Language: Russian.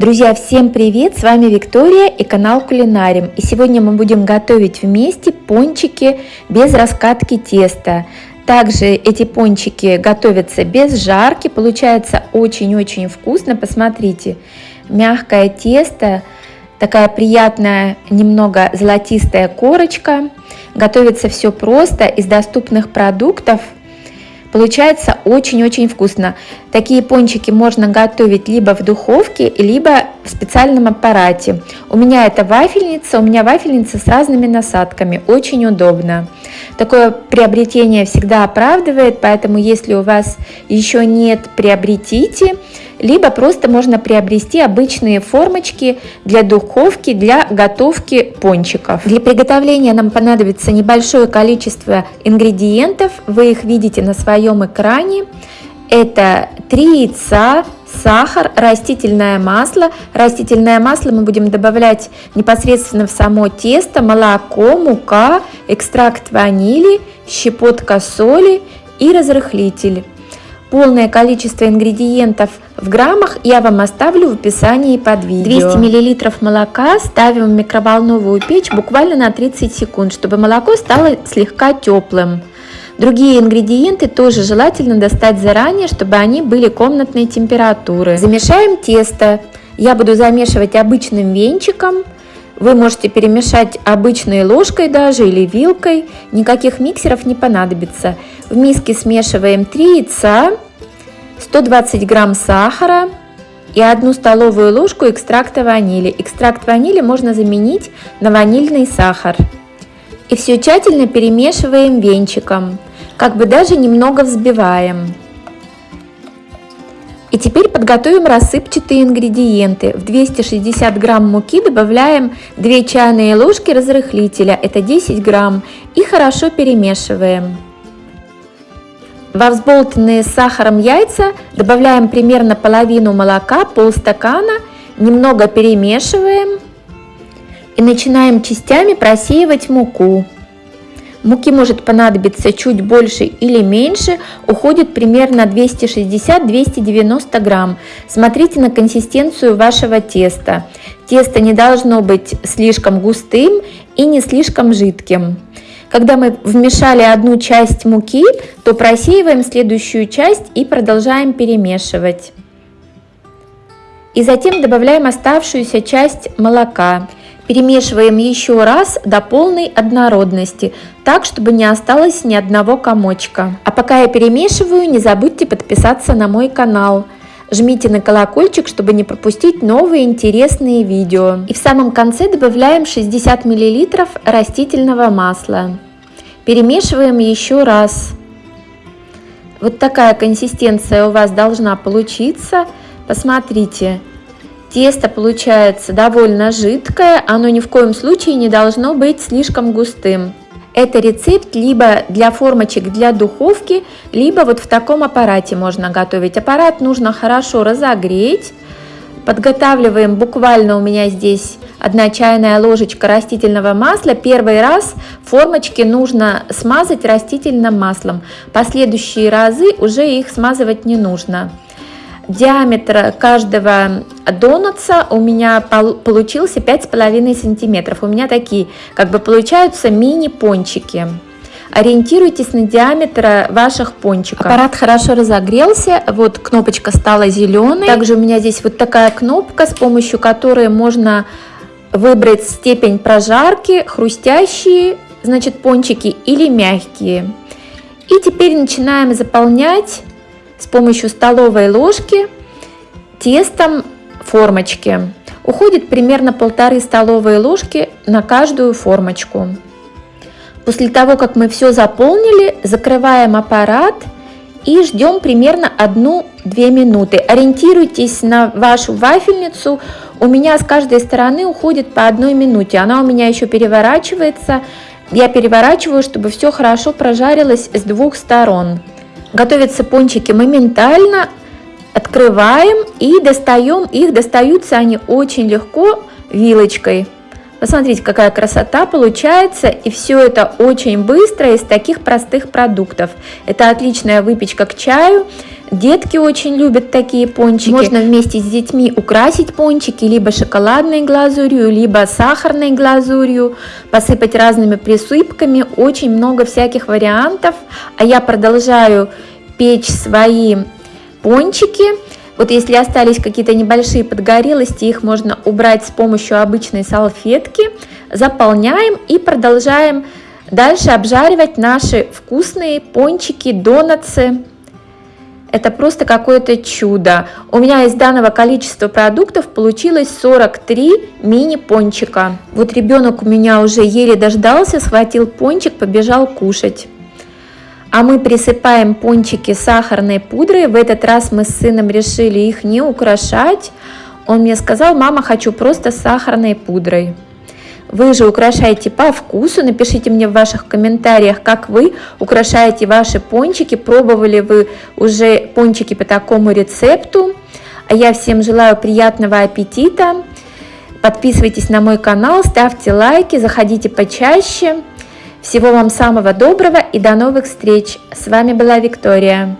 Друзья, всем привет! С вами Виктория и канал Кулинарим. И сегодня мы будем готовить вместе пончики без раскатки теста. Также эти пончики готовятся без жарки, получается очень-очень вкусно. Посмотрите, мягкое тесто, такая приятная, немного золотистая корочка. Готовится все просто из доступных продуктов – Получается очень-очень вкусно. Такие пончики можно готовить либо в духовке, либо в специальном аппарате. У меня это вафельница, у меня вафельница с разными насадками, очень удобно. Такое приобретение всегда оправдывает, поэтому если у вас еще нет, приобретите либо просто можно приобрести обычные формочки для духовки, для готовки пончиков. Для приготовления нам понадобится небольшое количество ингредиентов, вы их видите на своем экране. Это 3 яйца, сахар, растительное масло. Растительное масло мы будем добавлять непосредственно в само тесто, молоко, мука, экстракт ванили, щепотка соли и разрыхлитель. Полное количество ингредиентов в граммах я вам оставлю в описании под видео. 200 мл молока ставим в микроволновую печь буквально на 30 секунд, чтобы молоко стало слегка теплым. Другие ингредиенты тоже желательно достать заранее, чтобы они были комнатной температуры. Замешаем тесто. Я буду замешивать обычным венчиком. Вы можете перемешать обычной ложкой даже или вилкой. Никаких миксеров не понадобится. В миске смешиваем 3 яйца, 120 грамм сахара и 1 столовую ложку экстракта ванили. Экстракт ванили можно заменить на ванильный сахар. И все тщательно перемешиваем венчиком, как бы даже немного взбиваем. И теперь подготовим рассыпчатые ингредиенты. В 260 грамм муки добавляем 2 чайные ложки разрыхлителя, это 10 грамм, и хорошо перемешиваем. Во взболтанные с сахаром яйца добавляем примерно половину молока, полстакана, немного перемешиваем и начинаем частями просеивать муку. Муки может понадобиться чуть больше или меньше, уходит примерно 260-290 грамм. Смотрите на консистенцию вашего теста. Тесто не должно быть слишком густым и не слишком жидким. Когда мы вмешали одну часть муки, то просеиваем следующую часть и продолжаем перемешивать. И затем добавляем оставшуюся часть молока. Перемешиваем еще раз до полной однородности, так, чтобы не осталось ни одного комочка. А пока я перемешиваю, не забудьте подписаться на мой канал. Жмите на колокольчик, чтобы не пропустить новые интересные видео. И в самом конце добавляем 60 мл растительного масла. Перемешиваем еще раз. Вот такая консистенция у вас должна получиться. Посмотрите, тесто получается довольно жидкое, оно ни в коем случае не должно быть слишком густым. Это рецепт либо для формочек для духовки, либо вот в таком аппарате можно готовить. Аппарат нужно хорошо разогреть. Подготавливаем буквально у меня здесь одна чайная ложечка растительного масла. Первый раз формочки нужно смазать растительным маслом. Последующие разы уже их смазывать не нужно диаметр каждого донатса у меня получился 5,5 сантиметров. У меня такие как бы получаются мини-пончики. Ориентируйтесь на диаметр ваших пончиков. Аппарат хорошо разогрелся, вот кнопочка стала зеленой. Также у меня здесь вот такая кнопка, с помощью которой можно выбрать степень прожарки, хрустящие, значит, пончики или мягкие. И теперь начинаем заполнять с помощью столовой ложки тестом формочки. Уходит примерно полторы столовые ложки на каждую формочку. После того, как мы все заполнили, закрываем аппарат и ждем примерно 1-2 минуты. Ориентируйтесь на вашу вафельницу. У меня с каждой стороны уходит по одной минуте. Она у меня еще переворачивается. Я переворачиваю, чтобы все хорошо прожарилось с двух сторон. Готовятся пончики моментально. Открываем и достаем их. Достаются они очень легко вилочкой. Посмотрите, какая красота получается. И все это очень быстро из таких простых продуктов. Это отличная выпечка к чаю. Детки очень любят такие пончики. Можно вместе с детьми украсить пончики либо шоколадной глазурью, либо сахарной глазурью, посыпать разными присыпками. Очень много всяких вариантов. А я продолжаю печь свои пончики. Вот если остались какие-то небольшие подгорелости, их можно убрать с помощью обычной салфетки. Заполняем и продолжаем дальше обжаривать наши вкусные пончики, донатсы. Это просто какое-то чудо. У меня из данного количества продуктов получилось 43 мини-пончика. Вот ребенок у меня уже еле дождался, схватил пончик, побежал кушать. А мы присыпаем пончики сахарной пудрой. В этот раз мы с сыном решили их не украшать. Он мне сказал, мама, хочу просто сахарной пудрой. Вы же украшаете по вкусу. Напишите мне в ваших комментариях, как вы украшаете ваши пончики. Пробовали вы уже пончики по такому рецепту. А я всем желаю приятного аппетита. Подписывайтесь на мой канал, ставьте лайки, заходите почаще. Всего вам самого доброго и до новых встреч. С вами была Виктория.